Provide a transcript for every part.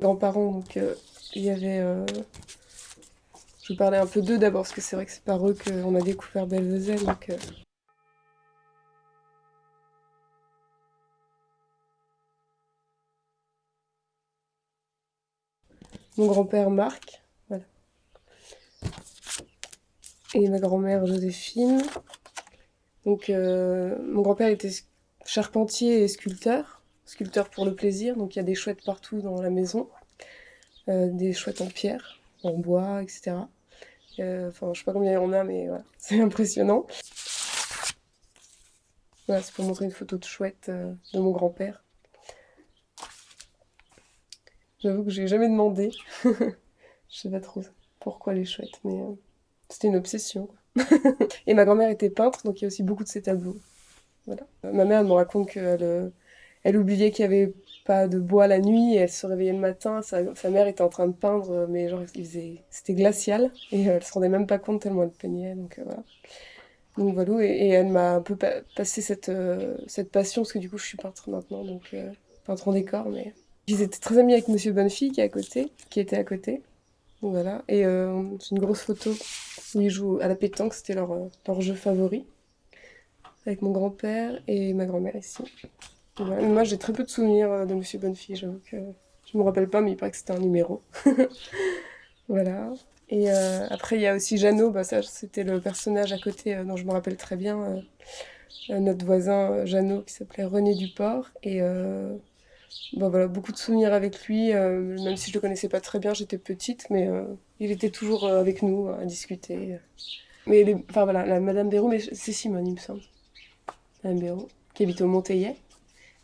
Grands-parents, donc il y avait... Je vais parler un peu d'eux d'abord, parce que c'est vrai que c'est par eux qu'on a découvert Belvezelle, donc... Mon grand-père Marc, voilà. Et ma grand-mère Joséphine. Donc mon grand-père était charpentier et sculpteur, sculpteur pour le plaisir, donc il y a des chouettes partout dans la maison, des chouettes en pierre, en bois, etc. Enfin, je sais pas combien il y en a, mais voilà, c'est impressionnant. Voilà, c'est pour montrer une photo de chouette de mon grand-père. J'avoue que j'ai jamais demandé. je sais pas trop pourquoi les chouettes, mais c'était une obsession. et ma grand-mère était peintre, donc il y a aussi beaucoup de ses tableaux. Voilà. Ma mère me raconte qu'elle euh, elle oubliait qu'il n'y avait pas de bois la nuit, et elle se réveillait le matin, sa, mère était en train de peindre, mais genre c'était glacial, et euh, elle se rendait même pas compte tellement elle peignait, donc euh, voilà. Donc voilà, et, elle m'a un peu passé cette, cette passion, parce que du coup je suis peintre maintenant, donc peintre en décor, mais... Ils étaient très amis avec Monsieur Bonnefi qui était à côté. Voilà, et c'est une grosse photo où ils jouent à la pétanque, c'était leur, leur jeu favori avec mon grand-père et ma grand-mère ici. Moi, j'ai très peu de souvenirs euh, de Monsieur Bonnefille, j'avoue que je me rappelle pas, mais il paraît que c'était un numéro. voilà. Et euh, après, il y a aussi Jeannot, bah, c'était le personnage à côté euh, dont je me rappelle très bien, notre voisin Jeannot qui s'appelait René Duport. Et bah, voilà, beaucoup de souvenirs avec lui, même si je le connaissais pas très bien, j'étais petite, mais il était toujours avec nous à discuter. Mais enfin voilà, Madame Béraud, mais c'est Simone, il me semble. Madame Béraud, qui habite au Monteillet.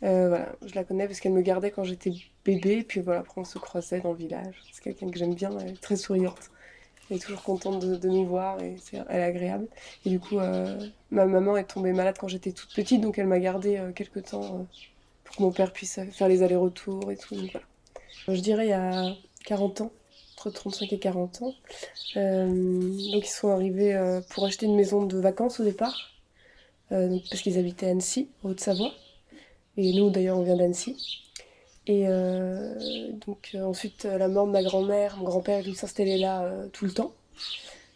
Euh, voilà, je la connais parce qu'elle me gardait quand j'étais bébé, puis voilà, après on se croisait dans le village. C'est quelqu'un que j'aime bien, elle est très souriante. Elle est toujours contente de, nous voir et elle est agréable. Et du coup, euh, ma maman est tombée malade quand j'étais toute petite, donc elle m'a gardée euh, quelques temps pour que mon père puisse faire les allers-retours et tout. Voilà. Je dirais il y a 40 ans, entre 35 et 40 ans. donc ils sont arrivés pour acheter une maison de vacances au départ. Euh, parce qu'ils habitaient à Annecy, en Haute-Savoie. Et nous, d'ailleurs, on vient d'Annecy. Et euh, donc, euh, ensuite, la mort de ma grand-mère, mon grand-père, lui s'installait là tout le temps.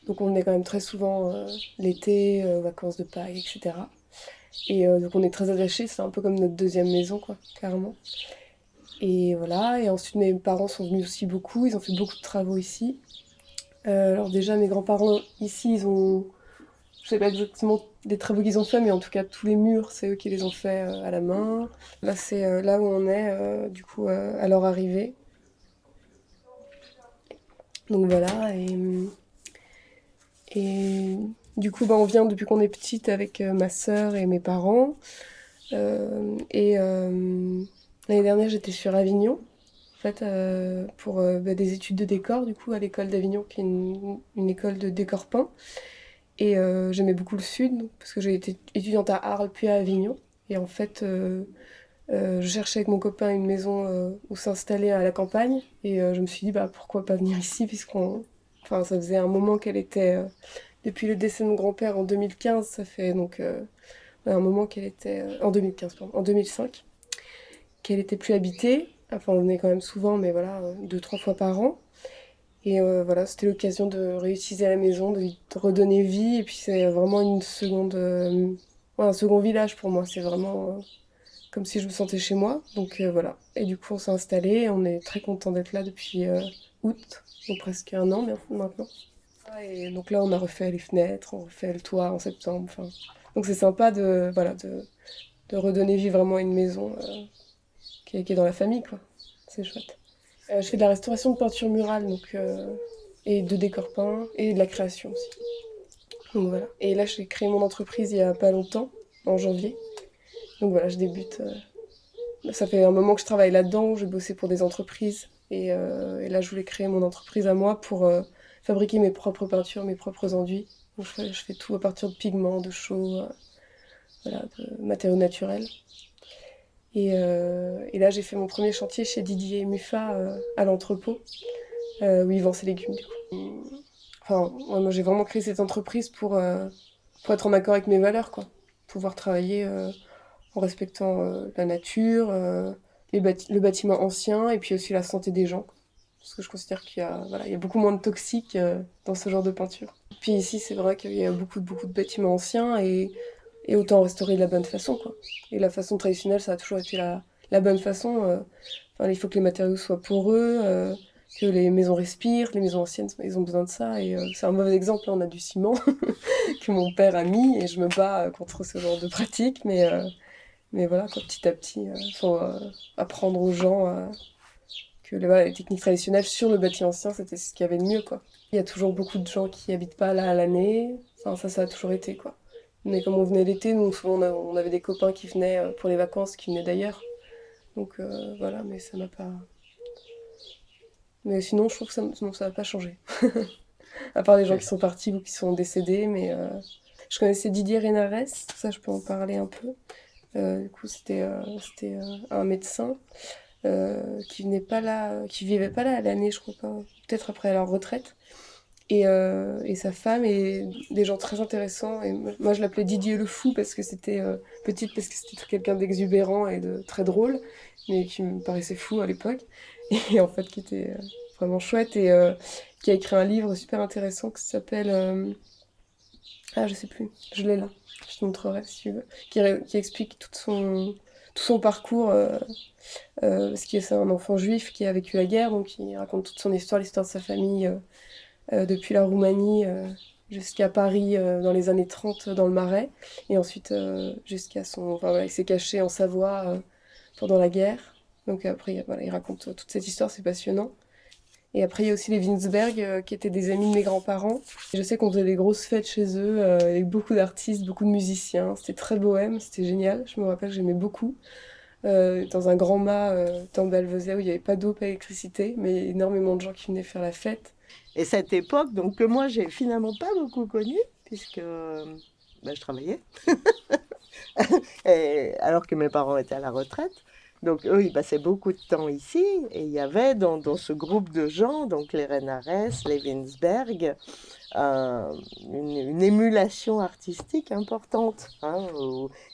Donc, on venait quand même très souvent l'été, vacances de Pâques, etc. Et donc, on est très attachés, c'est un peu comme notre deuxième maison, quoi, carrément. Et voilà, et ensuite, mes parents sont venus aussi beaucoup, ils ont fait beaucoup de travaux ici. alors déjà, mes grands-parents, ici, ils ont je sais pas exactement les travaux qu'ils ont fait, mais en tout cas tous les murs, c'est eux qui les ont fait euh, à la main. Là, c'est euh, là où on est, euh, du coup, à leur arrivée. Donc voilà, et, et du coup, bah, on vient depuis qu'on est petite avec ma sœur et mes parents. et l'année dernière, j'étais sur Avignon, en fait, pour bah, des études de décor, du coup, à l'école d'Avignon, qui est une, une école de décor peint. Et euh, j'aimais beaucoup le sud, parce que j'ai été étudiante à Arles puis à Avignon. Et en fait, euh, euh, je cherchais avec mon copain une maison où s'installer à la campagne. Et je me suis dit, bah, pourquoi pas venir ici, puisqu'on... Enfin, ça faisait un moment qu'elle était... depuis le décès de mon grand-père en 2015, ça fait donc un moment qu'elle était... en 2015, pardon, en 2005, qu'elle était plus habitée. Enfin, on venait quand même souvent, mais voilà, deux, trois fois par an. Et euh, voilà, c'était l'occasion de réutiliser la maison, de, redonner vie. Et puis c'est vraiment une seconde, euh, un second village pour moi. C'est vraiment euh, comme si je me sentais chez moi. Donc voilà. Et du coup, on s'est installé. On est très content d'être là depuis août, donc presque un an maintenant. Et donc là, on a refait les fenêtres, on refait le toit en septembre. Donc c'est sympa de, voilà, de, de, redonner vie vraiment à une maison qui est, qui est dans la famille, quoi. C'est chouette. Euh, je fais de la restauration de peinture murale donc, euh, et de décor peint et de la création aussi. Donc voilà. Et là, j'ai créé mon entreprise il y a pas longtemps, en janvier. Donc voilà, je débute. Euh, ça fait un moment que je travaille là-dedans, je bossais pour des entreprises. Et, là, je voulais créer mon entreprise à moi pour fabriquer mes propres peintures, mes propres enduits. Donc je fais, tout à partir de pigments, de chaux, voilà, de matériaux naturels. Euh, et, là, j'ai fait mon premier chantier chez Didier Muffa euh, à l'entrepôt, euh, où il vend ses légumes. Enfin, moi, j'ai vraiment créé cette entreprise pour, être en accord avec mes valeurs, quoi. Pouvoir travailler en respectant la nature, le bâtiment ancien et puis aussi la santé des gens. Parce que je considère qu'il y, a, voilà, il y a beaucoup moins de toxiques dans ce genre de peinture. Puis ici, c'est vrai qu'il y a beaucoup, beaucoup de bâtiments anciens et, et, autant restaurer de la bonne façon. Quoi. Et la façon traditionnelle, ça a toujours été la, la bonne façon. Enfin, il faut que les matériaux soient poreux que les maisons respirent, les maisons anciennes, ils ont besoin de ça. Et euh, c'est un mauvais exemple, là, on a du ciment que mon père a mis, et je me bats euh, contre ce genre de pratique. Mais, euh, mais voilà, petit à petit, il faut apprendre aux gens que les, techniques traditionnelles sur le bâti ancien, c'était ce qu'il y avait de mieux. Quoi. Il y a toujours beaucoup de gens qui habitent pas là à l'année. Ça, ça a toujours été. quoi. Mais comme on venait l'été, nous, souvent, on, avait des copains qui venaient pour les vacances, qui venaient d'ailleurs. Donc voilà, mais ça m'a pas... Mais sinon, je trouve que ça n'a ça pas changé. à part les gens qui sont partis ou qui sont décédés, mais euh, je connaissais Didier Renares, ça je peux en parler un peu. Euh, du coup, c'était euh, c'était un médecin qui venait pas là, qui vivait pas là à l'année, je crois pas, peut-être après leur retraite. Et, et, sa femme et des gens très intéressants. Et moi, je l'appelais Didier le fou parce que c'était petite, parce que c'était quelqu'un d'exubérant et de très drôle, mais qui me paraissait fou à l'époque. Et en fait qui était euh, vraiment chouette et euh, qui a écrit un livre super intéressant qui s'appelle euh, ah je sais plus. Je l'ai là. Je te montrerai si tu veux. Qui, qui explique tout son tout son parcours euh, parce que c'est un enfant juif qui a vécu la guerre. Donc il raconte toute son histoire l'histoire de sa famille depuis la Roumanie jusqu'à Paris dans les années 30 dans le Marais et ensuite jusqu'à son enfin il s'est caché en Savoie pendant la guerre donc après, il raconte toute cette histoire, c'est passionnant. Et après, il y a aussi les Winsberg, euh, qui étaient des amis de mes grands-parents. Je sais qu'on faisait des grosses fêtes chez eux, euh, avec beaucoup d'artistes, beaucoup de musiciens. C'était très bohème, c'était génial. Je me rappelle, j'aimais beaucoup. Euh, dans un grand mât Belvezet où il n'y avait pas d'eau, pas d'électricité, mais énormément de gens qui venaient faire la fête. Et cette époque, donc que moi j'ai finalement pas beaucoup connue, puisque bah, je travaillais, alors que mes parents étaient à la retraite. Donc eux, ils passaient beaucoup de temps ici et il y avait dans, ce groupe de gens, donc les Renares, les Winsberg, euh, une, émulation artistique importante. Hein,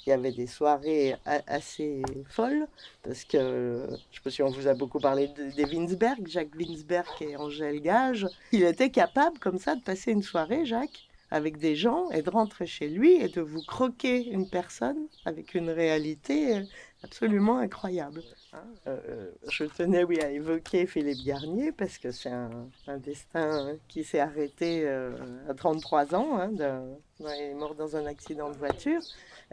il y avait des soirées assez folles parce que, je ne sais pas si on vous a beaucoup parlé des Winsberg, Jacques Winsberg et Angèle Gage. Il était capable comme ça de passer une soirée, Jacques, avec des gens et de rentrer chez lui et de vous croquer une personne avec une réalité absolument incroyable. Hein. Euh, euh, je tenais oui, à évoquer Philippe Garnier parce que c'est un, destin qui s'est arrêté euh, à 33 ans. Hein, il est mort dans un accident de voiture.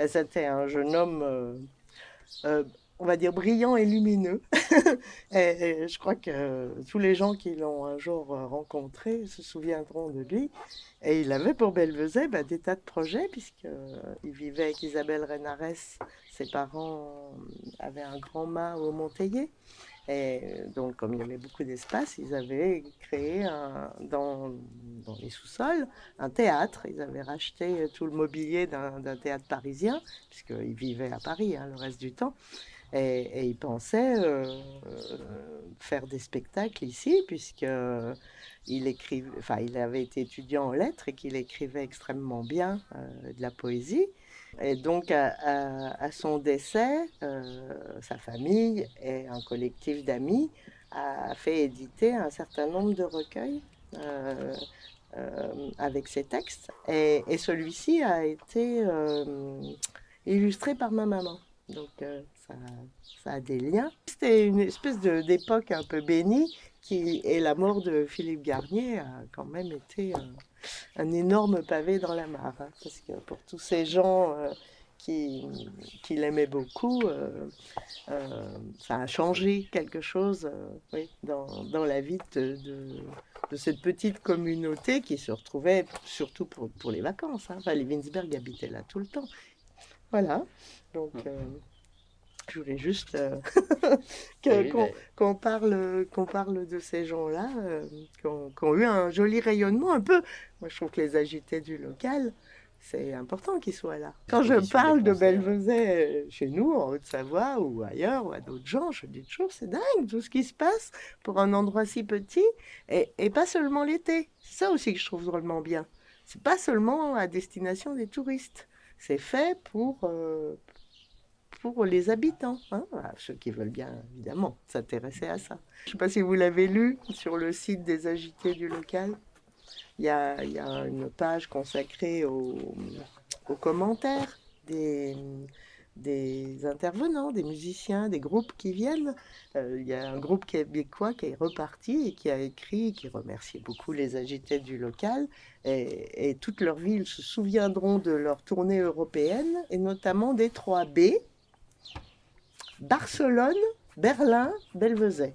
C'était un jeune homme on va dire, brillant et lumineux. et, je crois que tous les gens qui l'ont un jour rencontré se souviendront de lui. Et il avait pour Belvezet bah, des tas de projets, puisqu'il vivait avec Isabelle Renares. Ses parents avaient un grand mât au Monteillé. Et donc, comme il y avait beaucoup d'espace, ils avaient créé un, dans, dans, les sous-sols un théâtre. Ils avaient racheté tout le mobilier d'un théâtre parisien, puisqu'ils vivaient à Paris hein, le reste du temps. Et, il pensait euh, faire des spectacles ici, puisque il, écrivait, enfin, il avait été étudiant en lettres et qu'il écrivait extrêmement bien euh, de la poésie. Et donc, à, son décès, euh, sa famille et un collectif d'amis a fait éditer un certain nombre de recueils avec ses textes. Et, et celui-ci a été illustré par ma maman. Donc, ça, a des liens. C'était une espèce d'époque un peu bénie, qui, et la mort de Philippe Garnier a quand même été un, énorme pavé dans la mare. Hein, parce que pour tous ces gens euh, qui, qui l'aimaient beaucoup, euh, euh, ça a changé quelque chose oui, dans, dans, la vie de, de, cette petite communauté qui se retrouvait surtout pour, pour les vacances. Hein. Enfin, les Winsberg habitaient là tout le temps. Voilà. Donc. Je voulais juste euh, qu'on parle, qu'on parle de ces gens-là, euh, qui, ont, eu un joli rayonnement un peu. Moi, je trouve que les agités du local, c'est important qu'ils soient là. Quand je parle de Belvezet euh, chez nous, en Haute-Savoie ou ailleurs, ou à d'autres gens, je dis toujours, c'est dingue tout ce qui se passe pour un endroit si petit, et, et pas seulement l'été. C'est ça aussi que je trouve drôlement bien. C'est pas seulement à destination des touristes. C'est fait pour, pour les habitants, hein, ceux qui veulent bien évidemment s'intéresser à ça. Je ne sais pas si vous l'avez lu sur le site des agités du local. Il y a, une page consacrée aux, commentaires des, intervenants, des musiciens, des groupes qui viennent. Euh, il y a un groupe québécois qui est reparti et qui a écrit, qui remerciait beaucoup les agités du local. Et, et toutes leurs villes se souviendront de leur tournée européenne, et notamment des 3 B, Barcelone, Berlin, Belvezet.